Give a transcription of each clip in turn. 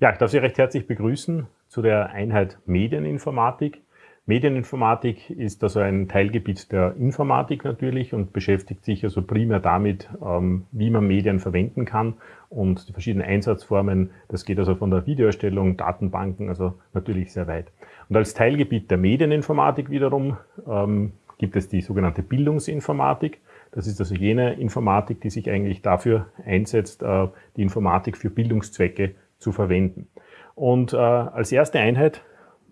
Ja, ich darf Sie recht herzlich begrüßen zu der Einheit Medieninformatik. Medieninformatik ist also ein Teilgebiet der Informatik natürlich und beschäftigt sich also primär damit, ähm, wie man Medien verwenden kann und die verschiedenen Einsatzformen. Das geht also von der Videoerstellung, Datenbanken, also natürlich sehr weit. Und als Teilgebiet der Medieninformatik wiederum ähm, gibt es die sogenannte Bildungsinformatik. Das ist also jene Informatik, die sich eigentlich dafür einsetzt, äh, die Informatik für Bildungszwecke zu verwenden. Und äh, als erste Einheit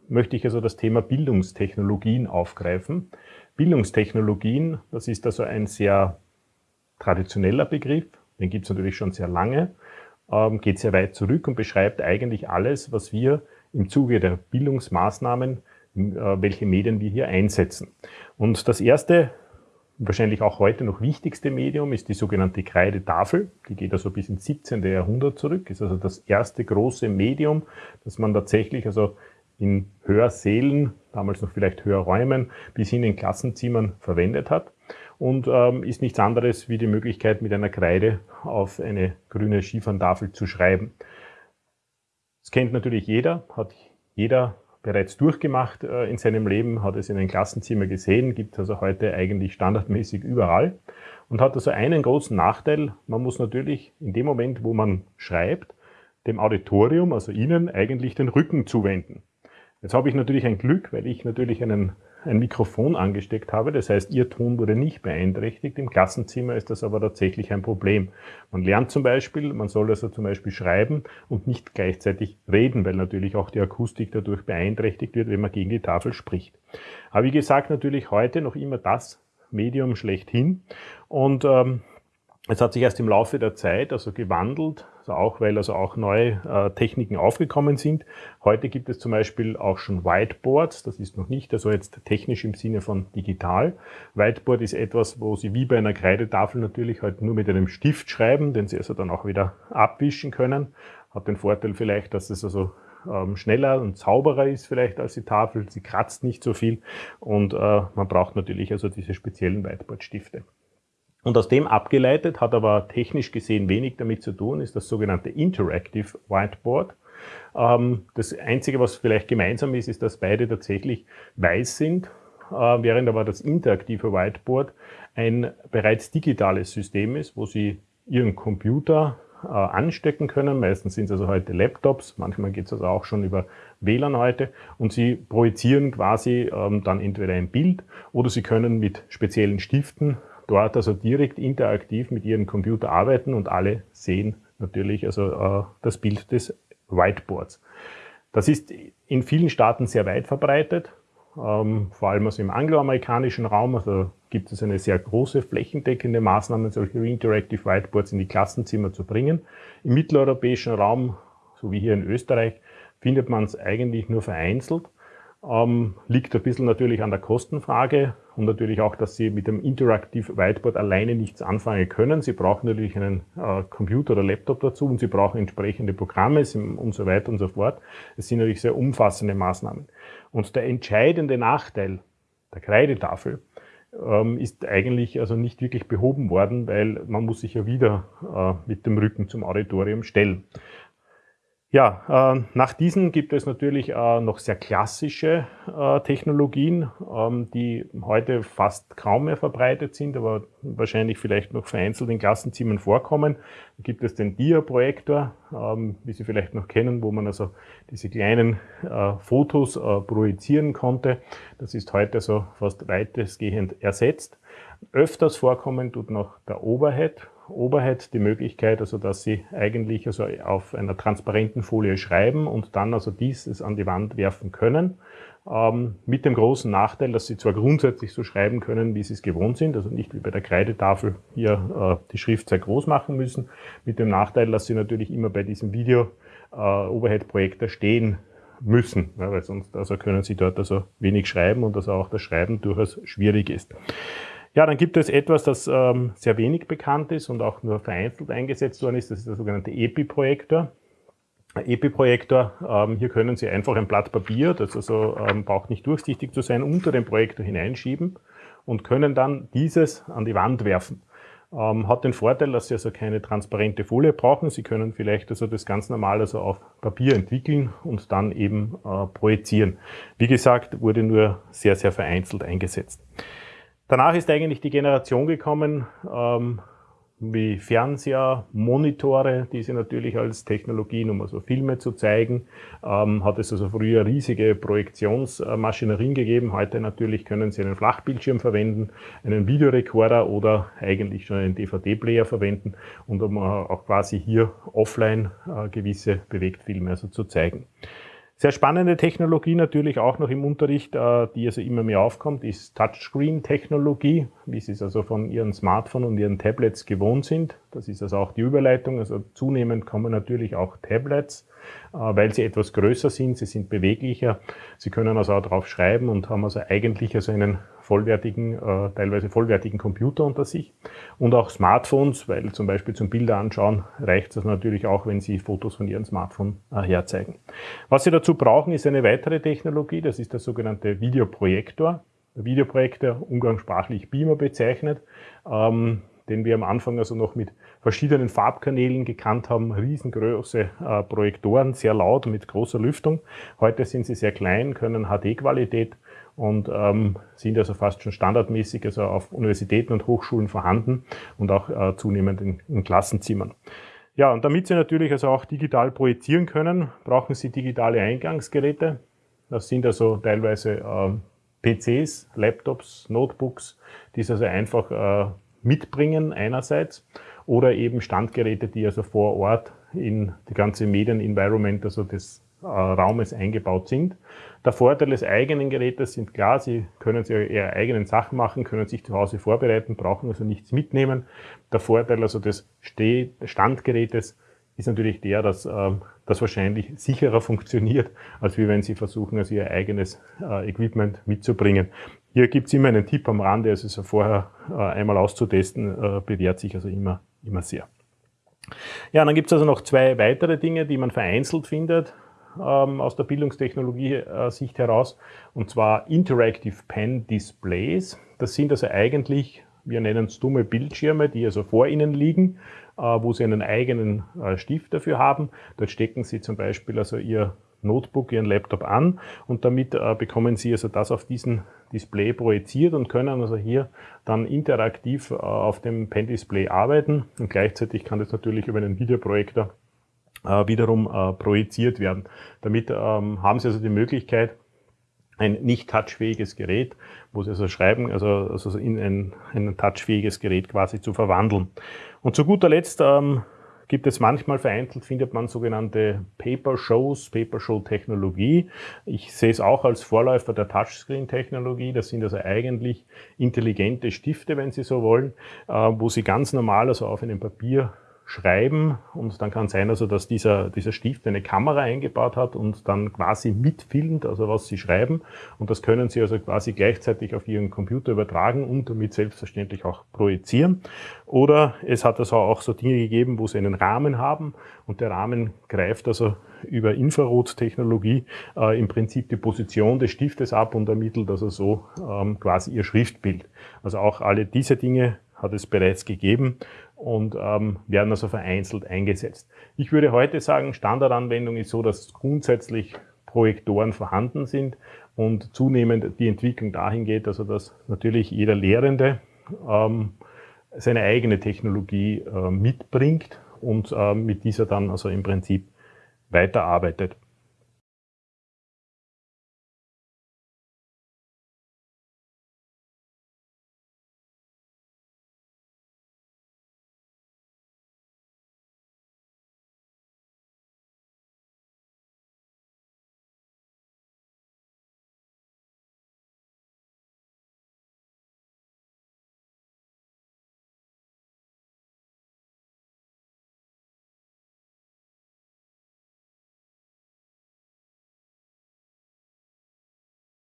möchte ich also das Thema Bildungstechnologien aufgreifen. Bildungstechnologien, das ist also ein sehr traditioneller Begriff, den gibt es natürlich schon sehr lange, ähm, geht sehr weit zurück und beschreibt eigentlich alles, was wir im Zuge der Bildungsmaßnahmen, äh, welche Medien wir hier einsetzen. Und das erste, wahrscheinlich auch heute noch wichtigste Medium ist die sogenannte Kreidetafel. Die geht also bis ins 17. Jahrhundert zurück, ist also das erste große Medium, das man tatsächlich also in Hörsälen, damals noch vielleicht Hörräumen, bis hin in Klassenzimmern verwendet hat und ähm, ist nichts anderes wie die Möglichkeit, mit einer Kreide auf eine grüne Skiferntafel zu schreiben. Das kennt natürlich jeder, hat jeder bereits durchgemacht äh, in seinem Leben, hat es in einem Klassenzimmer gesehen, gibt es also heute eigentlich standardmäßig überall und hat also einen großen Nachteil, man muss natürlich in dem Moment, wo man schreibt, dem Auditorium, also Ihnen, eigentlich den Rücken zuwenden. Jetzt habe ich natürlich ein Glück, weil ich natürlich einen, ein Mikrofon angesteckt habe. Das heißt, Ihr Ton wurde nicht beeinträchtigt. Im Klassenzimmer ist das aber tatsächlich ein Problem. Man lernt zum Beispiel, man soll also zum Beispiel schreiben und nicht gleichzeitig reden, weil natürlich auch die Akustik dadurch beeinträchtigt wird, wenn man gegen die Tafel spricht. Aber wie gesagt, natürlich heute noch immer das Medium schlechthin. Und ähm, es hat sich erst im Laufe der Zeit also gewandelt, also auch weil also auch neue äh, Techniken aufgekommen sind. Heute gibt es zum Beispiel auch schon Whiteboards. Das ist noch nicht also jetzt technisch im Sinne von digital. Whiteboard ist etwas, wo Sie wie bei einer Kreidetafel natürlich halt nur mit einem Stift schreiben, den Sie also dann auch wieder abwischen können. Hat den Vorteil vielleicht, dass es also ähm, schneller und sauberer ist vielleicht als die Tafel. Sie kratzt nicht so viel und äh, man braucht natürlich also diese speziellen Whiteboard-Stifte. Und aus dem abgeleitet, hat aber technisch gesehen wenig damit zu tun, ist das sogenannte Interactive Whiteboard. Ähm, das Einzige, was vielleicht gemeinsam ist, ist, dass beide tatsächlich weiß sind, äh, während aber das interaktive Whiteboard ein bereits digitales System ist, wo Sie Ihren Computer äh, anstecken können. Meistens sind es also heute Laptops, manchmal geht es also auch schon über WLAN heute und Sie projizieren quasi ähm, dann entweder ein Bild oder Sie können mit speziellen Stiften dort also direkt interaktiv mit ihrem Computer arbeiten und alle sehen natürlich also äh, das Bild des Whiteboards. Das ist in vielen Staaten sehr weit verbreitet, ähm, vor allem also im angloamerikanischen Raum. Also gibt es eine sehr große flächendeckende Maßnahme, solche Interactive Whiteboards in die Klassenzimmer zu bringen. Im mitteleuropäischen Raum, so wie hier in Österreich, findet man es eigentlich nur vereinzelt. Ähm, liegt ein bisschen natürlich an der Kostenfrage und natürlich auch, dass Sie mit dem Interactive Whiteboard alleine nichts anfangen können. Sie brauchen natürlich einen äh, Computer oder Laptop dazu und Sie brauchen entsprechende Programme und so weiter und so fort. Es sind natürlich sehr umfassende Maßnahmen. Und der entscheidende Nachteil der Kreidetafel ähm, ist eigentlich also nicht wirklich behoben worden, weil man muss sich ja wieder äh, mit dem Rücken zum Auditorium stellen. Ja, äh, nach diesen gibt es natürlich äh, noch sehr klassische äh, Technologien, ähm, die heute fast kaum mehr verbreitet sind, aber wahrscheinlich vielleicht noch vereinzelt in Klassenzimmern vorkommen. Da gibt es den Dia-Projektor, ähm, wie Sie vielleicht noch kennen, wo man also diese kleinen äh, Fotos äh, projizieren konnte. Das ist heute so fast weitestgehend ersetzt. Öfters vorkommen tut noch der Overhead, Oberheit die Möglichkeit, also dass Sie eigentlich also auf einer transparenten Folie schreiben und dann also dieses an die Wand werfen können. Ähm, mit dem großen Nachteil, dass Sie zwar grundsätzlich so schreiben können, wie Sie es gewohnt sind, also nicht wie bei der Kreidetafel hier äh, die Schrift sehr groß machen müssen, mit dem Nachteil, dass Sie natürlich immer bei diesem Video äh, Overhead-Projektor stehen müssen, ja, weil sonst also können Sie dort also wenig schreiben und also auch das Schreiben durchaus schwierig ist. Ja, dann gibt es etwas, das ähm, sehr wenig bekannt ist und auch nur vereinzelt eingesetzt worden ist. Das ist der sogenannte EPI-Projektor. EPI-Projektor, ähm, hier können Sie einfach ein Blatt Papier, das also ähm, braucht nicht durchsichtig zu sein, unter den Projektor hineinschieben und können dann dieses an die Wand werfen. Ähm, hat den Vorteil, dass Sie also keine transparente Folie brauchen. Sie können vielleicht also das ganz normal also auf Papier entwickeln und dann eben äh, projizieren. Wie gesagt, wurde nur sehr, sehr vereinzelt eingesetzt. Danach ist eigentlich die Generation gekommen, ähm, wie Fernseher, Monitore, diese natürlich als Technologien, um also Filme zu zeigen. Ähm, hat es also früher riesige Projektionsmaschinerien gegeben. Heute natürlich können Sie einen Flachbildschirm verwenden, einen Videorekorder oder eigentlich schon einen DVD-Player verwenden und um auch quasi hier offline äh, gewisse Bewegtfilme also zu zeigen. Sehr spannende Technologie natürlich auch noch im Unterricht, äh, die also immer mehr aufkommt, ist Touchscreen-Technologie, wie Sie es also von Ihren Smartphones und Ihren Tablets gewohnt sind. Das ist also auch die Überleitung. Also zunehmend kommen natürlich auch Tablets, äh, weil sie etwas größer sind, sie sind beweglicher. Sie können also auch drauf schreiben und haben also eigentlich also einen vollwertigen, äh, teilweise vollwertigen Computer unter sich. Und auch Smartphones, weil zum Beispiel zum Bilder anschauen reicht es natürlich auch, wenn Sie Fotos von Ihrem Smartphone äh, herzeigen. Was Sie dazu brauchen, ist eine weitere Technologie, das ist der sogenannte Videoprojektor. Videoprojektor, umgangssprachlich Beamer bezeichnet, ähm, den wir am Anfang also noch mit verschiedenen Farbkanälen gekannt haben, riesengroße äh, Projektoren, sehr laut mit großer Lüftung. Heute sind sie sehr klein, können HD-Qualität und ähm, sind also fast schon standardmäßig also auf Universitäten und Hochschulen vorhanden und auch äh, zunehmend in, in Klassenzimmern. Ja, und damit Sie natürlich also auch digital projizieren können, brauchen Sie digitale Eingangsgeräte. Das sind also teilweise äh, PCs, Laptops, Notebooks, die Sie also einfach äh, mitbringen einerseits oder eben Standgeräte, die also vor Ort in die ganze Medien-Environment, also äh, Raumes eingebaut sind. Der Vorteil des eigenen Gerätes sind klar, Sie können Sie Ihre eigenen Sachen machen, können sich zu Hause vorbereiten, brauchen also nichts mitnehmen. Der Vorteil also des Standgerätes ist natürlich der, dass äh, das wahrscheinlich sicherer funktioniert, als wenn Sie versuchen, also Ihr eigenes äh, Equipment mitzubringen. Hier gibt es immer einen Tipp am Rande, also so vorher äh, einmal auszutesten, äh, bewährt sich also immer, immer sehr. Ja, dann gibt es also noch zwei weitere Dinge, die man vereinzelt findet ähm, aus der Bildungstechnologie-Sicht heraus, und zwar Interactive Pen Displays. Das sind also eigentlich, wir nennen es dumme Bildschirme, die also vor Ihnen liegen, äh, wo Sie einen eigenen äh, Stift dafür haben. Dort stecken Sie zum Beispiel also Ihr Notebook, Ihren Laptop an und damit äh, bekommen Sie also das auf diesen Display projiziert und können also hier dann interaktiv äh, auf dem Pen-Display arbeiten und gleichzeitig kann das natürlich über einen Videoprojektor äh, wiederum äh, projiziert werden. Damit ähm, haben Sie also die Möglichkeit, ein nicht touchfähiges Gerät, wo Sie also schreiben, also, also in ein, ein touchfähiges Gerät quasi zu verwandeln. Und zu guter Letzt ähm, gibt es manchmal vereinzelt, findet man sogenannte Paper-Shows, Paper-Show-Technologie. Ich sehe es auch als Vorläufer der Touchscreen-Technologie. Das sind also eigentlich intelligente Stifte, wenn Sie so wollen, äh, wo Sie ganz normal also auf einem Papier schreiben und dann kann sein, also dass dieser, dieser Stift eine Kamera eingebaut hat und dann quasi mitfilmt, also was Sie schreiben und das können Sie also quasi gleichzeitig auf Ihren Computer übertragen und damit selbstverständlich auch projizieren. Oder es hat also auch so Dinge gegeben, wo Sie einen Rahmen haben und der Rahmen greift also über Infrarottechnologie äh, im Prinzip die Position des Stiftes ab und ermittelt also so ähm, quasi Ihr Schriftbild. Also auch alle diese Dinge hat es bereits gegeben und ähm, werden also vereinzelt eingesetzt. Ich würde heute sagen, Standardanwendung ist so, dass grundsätzlich Projektoren vorhanden sind und zunehmend die Entwicklung dahin geht, also dass natürlich jeder Lehrende ähm, seine eigene Technologie äh, mitbringt und äh, mit dieser dann also im Prinzip weiterarbeitet.